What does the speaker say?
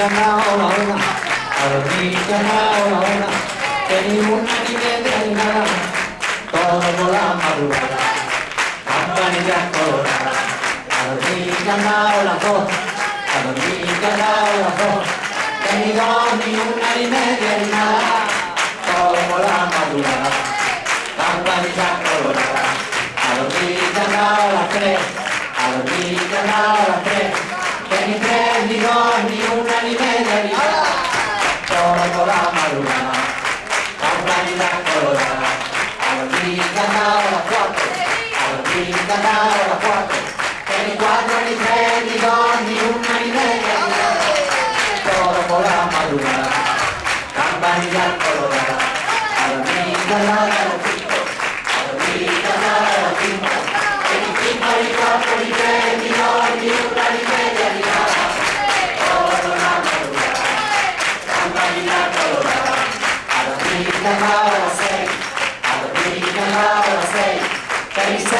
ganado la una, a dormir ganado la una, que ni una ni media ni nada, todo por la madrugada, campanillas coloradas, a dormir ganado las dos, Vieni prendi nonni di da vita Sono la maluna Campanina colorata Alla vita dalla quattro Alla vita dalla quattro. Vieni quattro li prendi nonni di da vita Sono la maluna Campanina colorata Alla la dalla American Law, say, American I say. 37.